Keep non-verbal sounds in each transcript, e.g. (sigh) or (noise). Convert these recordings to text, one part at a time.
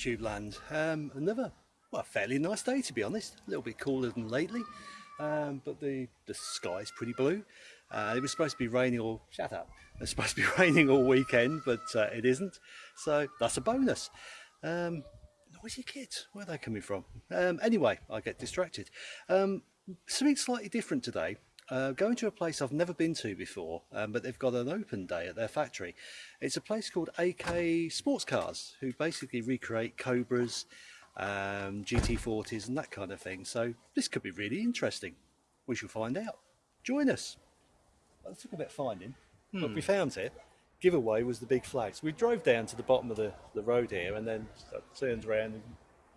YouTube land. Um, another, well, fairly nice day to be honest. A little bit cooler than lately, um, but the the sky's pretty blue. Uh, it was supposed to be raining all. Shut up. It's supposed to be (laughs) raining all weekend, but uh, it isn't. So that's a bonus. Um, noisy kids. Where are they coming from? Um, anyway, I get distracted. Um, something slightly different today. Uh, going to a place I've never been to before, um, but they've got an open day at their factory. It's a place called AK Sports Cars, who basically recreate Cobras, um, GT40s and that kind of thing. So this could be really interesting. We shall find out. Join us. Well, it took a bit of finding, but we found it. Giveaway was the big flags. We drove down to the bottom of the, the road here and then turned around and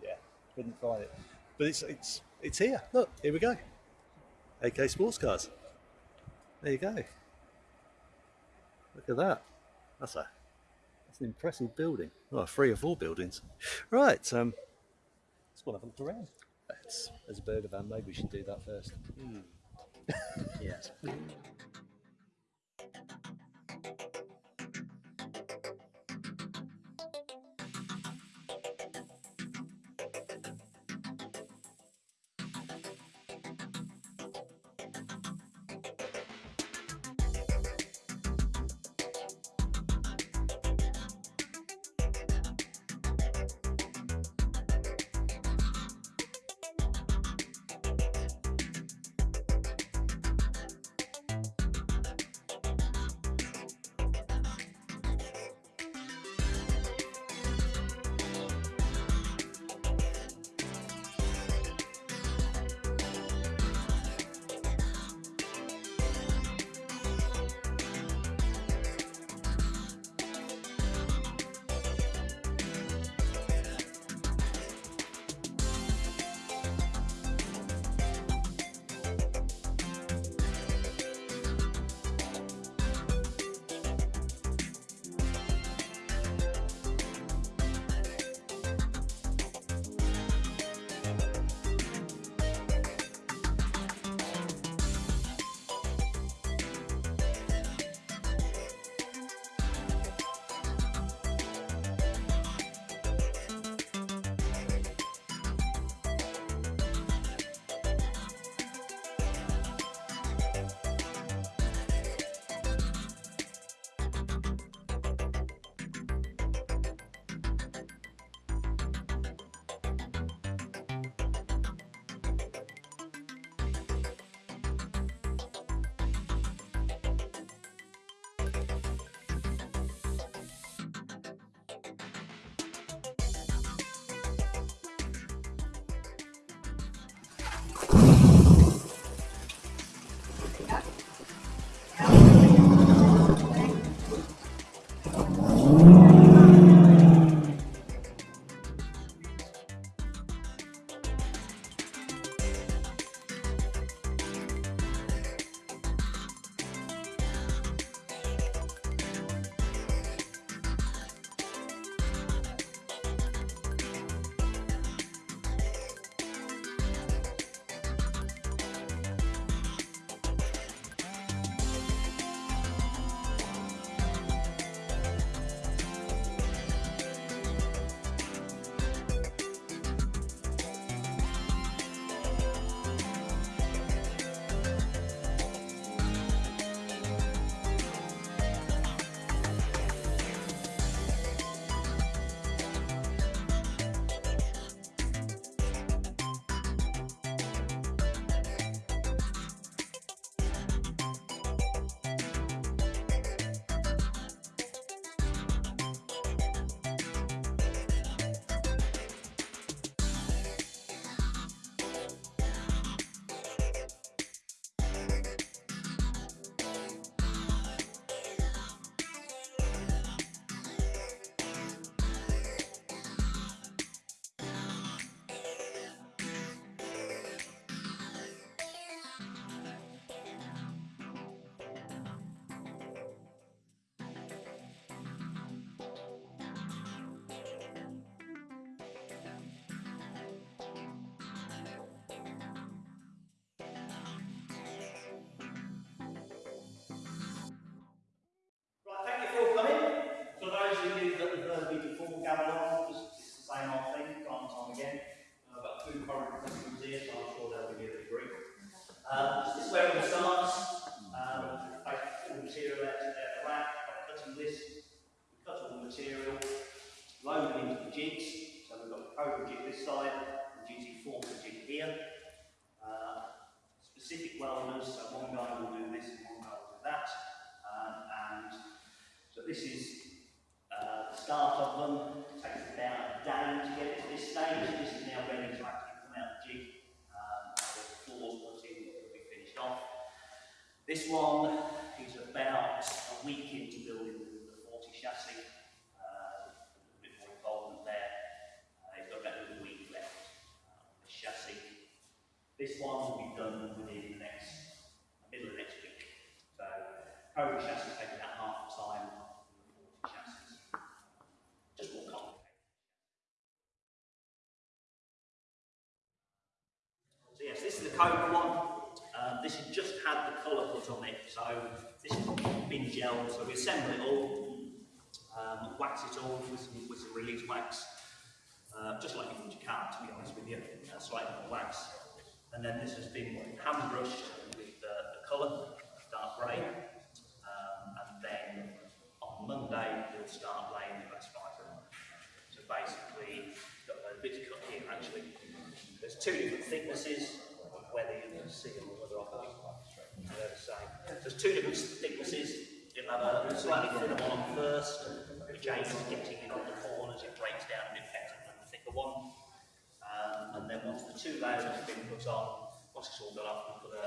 yeah, couldn't find it. But it's it's it's here. Look, here we go. AK Sports Cars. There you go. Look at that. That's a that's an impressive building. Well, three or four buildings. Right. Um, let's go and have a look around. That's, there's a burger van. Maybe we should do that first. (laughs) Yes. you (laughs) au premier within the next, middle of next week. So, Cobra chassis take about half the time than the 40 chassis. Just more complicated. So yes, this is the Cobra one. Um, this has just had the colour put on it, so this has been gelled. So we assemble it all, um, wax it all with some, with some release wax, uh, just like you would your car, to be honest with you, uh, slightly more wax. Then this has been hand brushed with uh, the colour, dark grey. Um, and then on Monday, we'll start laying the glass fibre. So basically, got a bit cut here actually. There's two different thicknesses, whether you can see them or whether got it. They're the same. There's two different thicknesses. You'll have a slightly thinner one on first, which aims getting in on the corners, it breaks down a bit better than the thicker one. Um, and then once the two layers have been put on, once it's all done up, we'll put a,